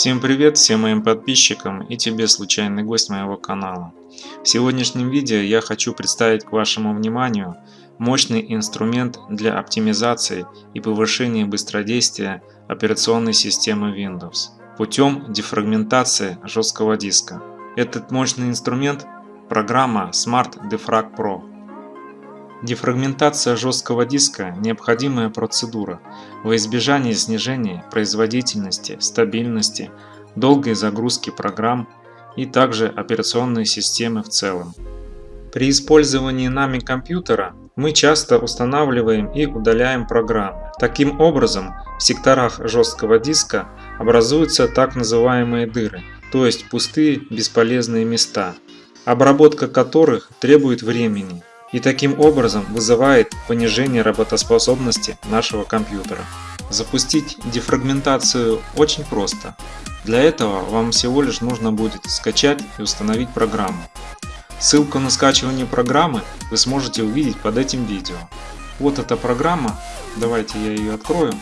Всем привет всем моим подписчикам и тебе случайный гость моего канала. В сегодняшнем видео я хочу представить к вашему вниманию мощный инструмент для оптимизации и повышения быстродействия операционной системы Windows путем дефрагментации жесткого диска. Этот мощный инструмент – программа Smart Defrag Pro. Дефрагментация жесткого диска – необходимая процедура во избежание снижения производительности, стабильности, долгой загрузки программ и также операционной системы в целом. При использовании нами компьютера мы часто устанавливаем и удаляем программы. Таким образом, в секторах жесткого диска образуются так называемые дыры, то есть пустые бесполезные места, обработка которых требует времени и таким образом вызывает понижение работоспособности нашего компьютера. Запустить дефрагментацию очень просто. Для этого вам всего лишь нужно будет скачать и установить программу. Ссылку на скачивание программы вы сможете увидеть под этим видео. Вот эта программа, давайте я ее открою.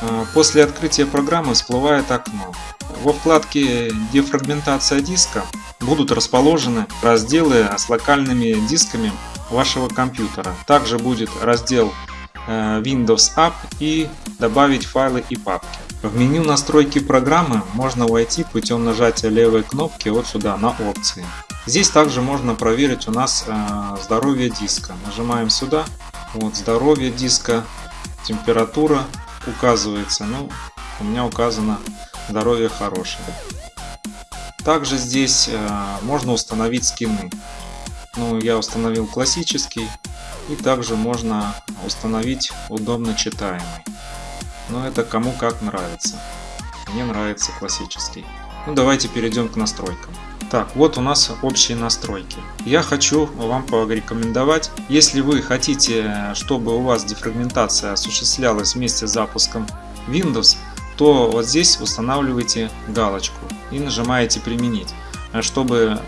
А, после открытия программы всплывает окно. Во вкладке «Дефрагментация диска» будут расположены разделы с локальными дисками вашего компьютера. Также будет раздел э, Windows App и добавить файлы и папки. В меню настройки программы можно войти путем нажатия левой кнопки вот сюда на опции. Здесь также можно проверить у нас э, здоровье диска. Нажимаем сюда, вот здоровье диска, температура указывается. Ну, у меня указано здоровье хорошее. Также здесь э, можно установить скины. Ну, я установил классический. И также можно установить удобно читаемый. Но это кому как нравится. Мне нравится классический. Ну, давайте перейдем к настройкам. Так, вот у нас общие настройки. Я хочу вам порекомендовать, если вы хотите, чтобы у вас дефрагментация осуществлялась вместе с запуском Windows, то вот здесь устанавливаете галочку и нажимаете «Применить», чтобы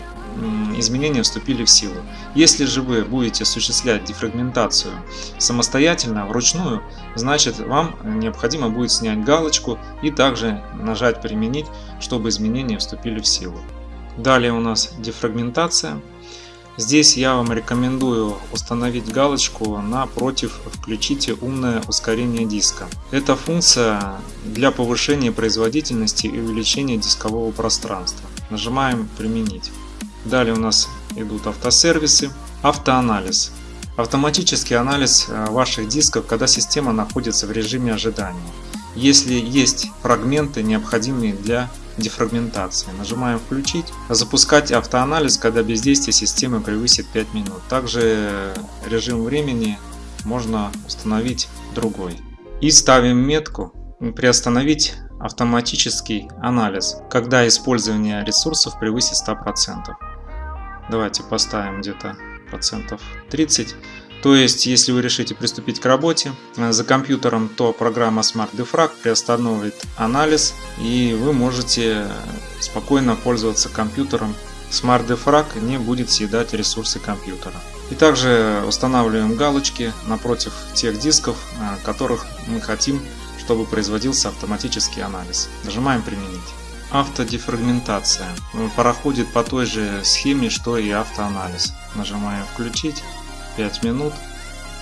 изменения вступили в силу. Если же вы будете осуществлять дефрагментацию самостоятельно, вручную, значит вам необходимо будет снять галочку и также нажать «Применить», чтобы изменения вступили в силу. Далее у нас дефрагментация. Здесь я вам рекомендую установить галочку напротив «Включите умное ускорение диска». Эта функция для повышения производительности и увеличения дискового пространства. Нажимаем «Применить». Далее у нас идут автосервисы, автоанализ. Автоматический анализ э, ваших дисков, когда система находится в режиме ожидания. Если есть фрагменты, необходимые для дефрагментации. Нажимаем «Включить». Запускать автоанализ, когда бездействие системы превысит 5 минут. Также режим времени можно установить другой. И ставим метку «Приостановить автоматический анализ, когда использование ресурсов превысит 100%. Давайте поставим где-то процентов 30. То есть, если вы решите приступить к работе э, за компьютером, то программа Smart Defrag приостановит анализ, и вы можете спокойно пользоваться компьютером. Smart Defrag не будет съедать ресурсы компьютера. И также устанавливаем галочки напротив тех дисков, э, которых мы хотим, чтобы производился автоматический анализ. Нажимаем «Применить». Автодефрагментация проходит по той же схеме, что и автоанализ. Нажимаем «Включить». 5 минут.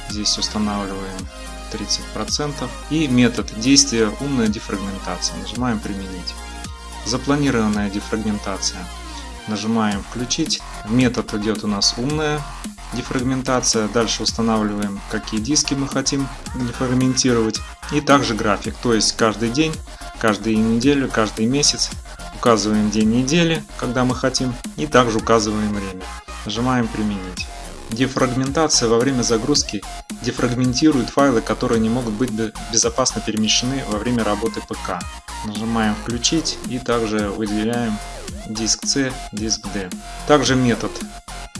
Здесь устанавливаем 30%. И метод действия умная дефрагментация. Нажимаем применить. Запланированная дефрагментация. Нажимаем включить. Метод идет у нас умная дефрагментация. Дальше устанавливаем, какие диски мы хотим дефрагментировать. И также график, то есть каждый день, каждую неделю, каждый месяц. Указываем день недели, когда мы хотим, и также указываем время. Нажимаем применить. Дефрагментация во время загрузки дефрагментирует файлы, которые не могут быть безопасно перемещены во время работы ПК. Нажимаем «Включить» и также выделяем диск C, диск D. Также метод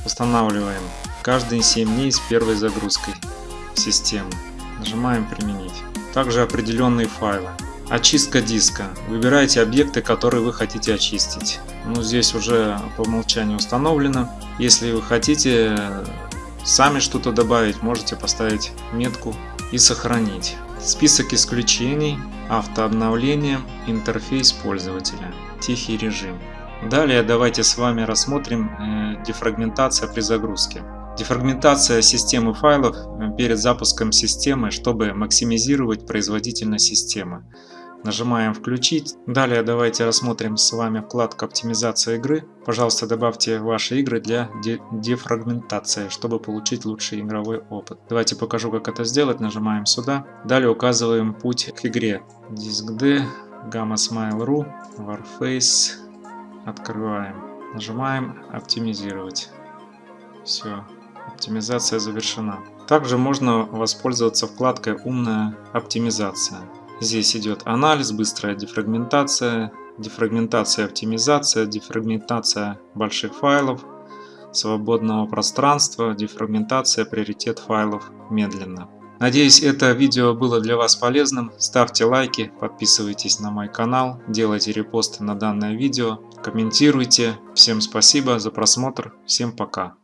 устанавливаем каждые 7 дней с первой загрузкой системы. Нажимаем «Применить». Также определенные файлы. Очистка диска. Выбирайте объекты, которые вы хотите очистить. Ну, здесь уже по умолчанию установлено. Если вы хотите сами что-то добавить, можете поставить метку и сохранить. Список исключений. автообновление, интерфейс пользователя, тихий режим. Далее давайте с вами рассмотрим э, дефрагментация при загрузке. Дефрагментация системы файлов э, перед запуском системы, чтобы максимизировать производительность системы. Нажимаем «Включить». Далее давайте рассмотрим с вами вкладку «Оптимизация игры». Пожалуйста, добавьте ваши игры для дефрагментации, чтобы получить лучший игровой опыт. Давайте покажу, как это сделать. Нажимаем сюда. Далее указываем путь к игре. Диск D, Gamma Smile.ru, Warface. Открываем. Нажимаем «Оптимизировать». Все, оптимизация завершена. Также можно воспользоваться вкладкой «Умная оптимизация». Здесь идет анализ, быстрая дефрагментация, дефрагментация, оптимизация, дефрагментация больших файлов, свободного пространства, дефрагментация, приоритет файлов медленно. Надеюсь, это видео было для вас полезным. Ставьте лайки, подписывайтесь на мой канал, делайте репосты на данное видео, комментируйте. Всем спасибо за просмотр, всем пока.